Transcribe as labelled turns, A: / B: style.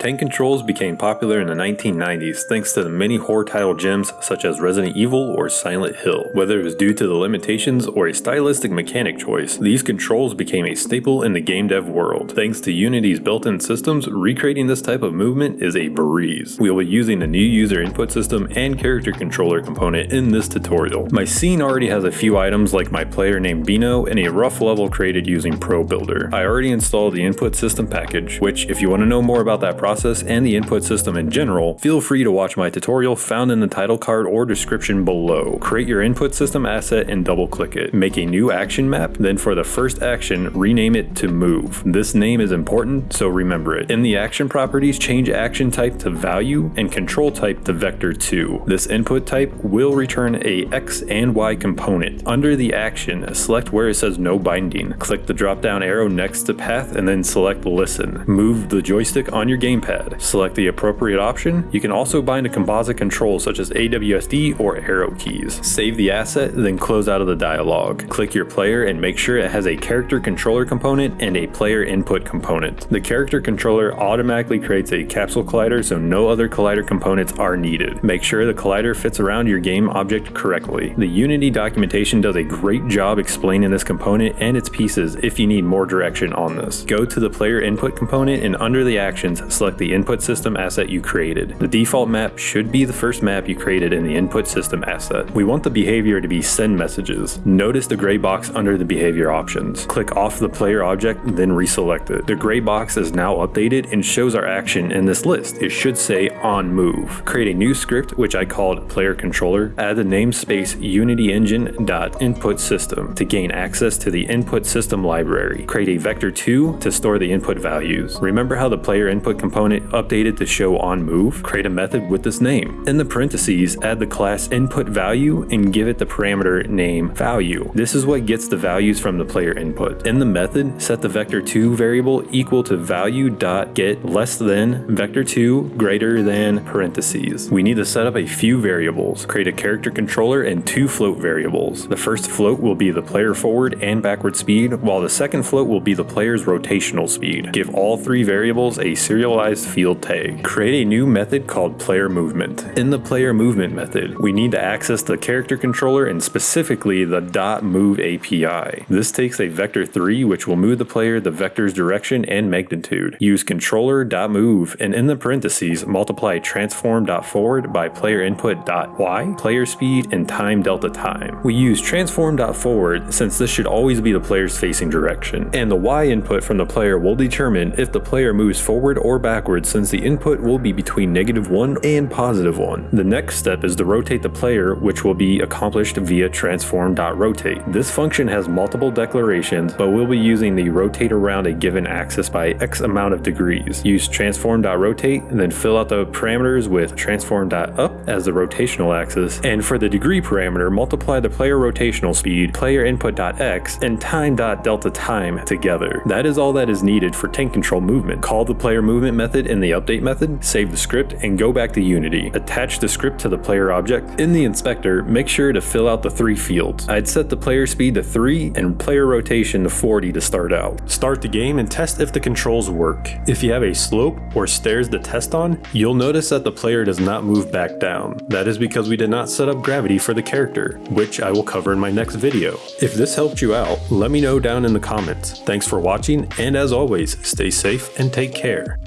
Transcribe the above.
A: Tank controls became popular in the 1990s thanks to the many horror title gems such as Resident Evil or Silent Hill. Whether it was due to the limitations or a stylistic mechanic choice, these controls became a staple in the game dev world. Thanks to Unity's built-in systems, recreating this type of movement is a breeze. We will be using the new user input system and character controller component in this tutorial. My scene already has a few items like my player named Bino and a rough level created using Pro Builder. I already installed the input system package, which if you want to know more about that process, process and the input system in general, feel free to watch my tutorial found in the title card or description below. Create your input system asset and double click it. Make a new action map, then for the first action, rename it to move. This name is important, so remember it. In the action properties, change action type to value and control type to vector 2. This input type will return a X and Y component. Under the action, select where it says no binding. Click the drop down arrow next to path and then select listen. Move the joystick on your game gamepad. Select the appropriate option. You can also bind a composite control such as AWSD or arrow keys. Save the asset, then close out of the dialog. Click your player and make sure it has a character controller component and a player input component. The character controller automatically creates a capsule collider so no other collider components are needed. Make sure the collider fits around your game object correctly. The Unity documentation does a great job explaining this component and its pieces if you need more direction on this. Go to the player input component and under the actions, select select the input system asset you created. The default map should be the first map you created in the input system asset. We want the behavior to be send messages. Notice the gray box under the behavior options. Click off the player object, then reselect it. The gray box is now updated and shows our action in this list. It should say on move. Create a new script which I called player controller. Add the namespace unity engine input system to gain access to the input system library. Create a vector 2 to store the input values. Remember how the player input component component updated to show on move, create a method with this name. In the parentheses, add the class input value and give it the parameter name value. This is what gets the values from the player input. In the method, set the vector2 variable equal to value dot get less than vector2 greater than parentheses. We need to set up a few variables, create a character controller and two float variables. The first float will be the player forward and backward speed, while the second float will be the player's rotational speed. Give all three variables a serialized field tag. Create a new method called player movement. In the player movement method, we need to access the character controller and specifically the .move API. This takes a vector 3 which will move the player the vector's direction and magnitude. Use controller.move and in the parentheses multiply transform.forward by player input.y, player speed, and time delta time. We use transform.forward since this should always be the player's facing direction, and the y input from the player will determine if the player moves forward or back backwards since the input will be between negative 1 and positive 1. The next step is to rotate the player which will be accomplished via transform.rotate. This function has multiple declarations but we'll be using the rotate around a given axis by x amount of degrees. Use transform.rotate and then fill out the parameters with transform.up as the rotational axis and for the degree parameter multiply the player rotational speed, player input.x, and time.delta time together. That is all that is needed for tank control movement. Call the player movement method in the update method, save the script, and go back to Unity. Attach the script to the player object. In the inspector, make sure to fill out the three fields. I'd set the player speed to 3 and player rotation to 40 to start out. Start the game and test if the controls work. If you have a slope or stairs to test on, you'll notice that the player does not move back down. That is because we did not set up gravity for the character, which I will cover in my next video. If this helped you out, let me know down in the comments. Thanks for watching, and as always, stay safe and take care.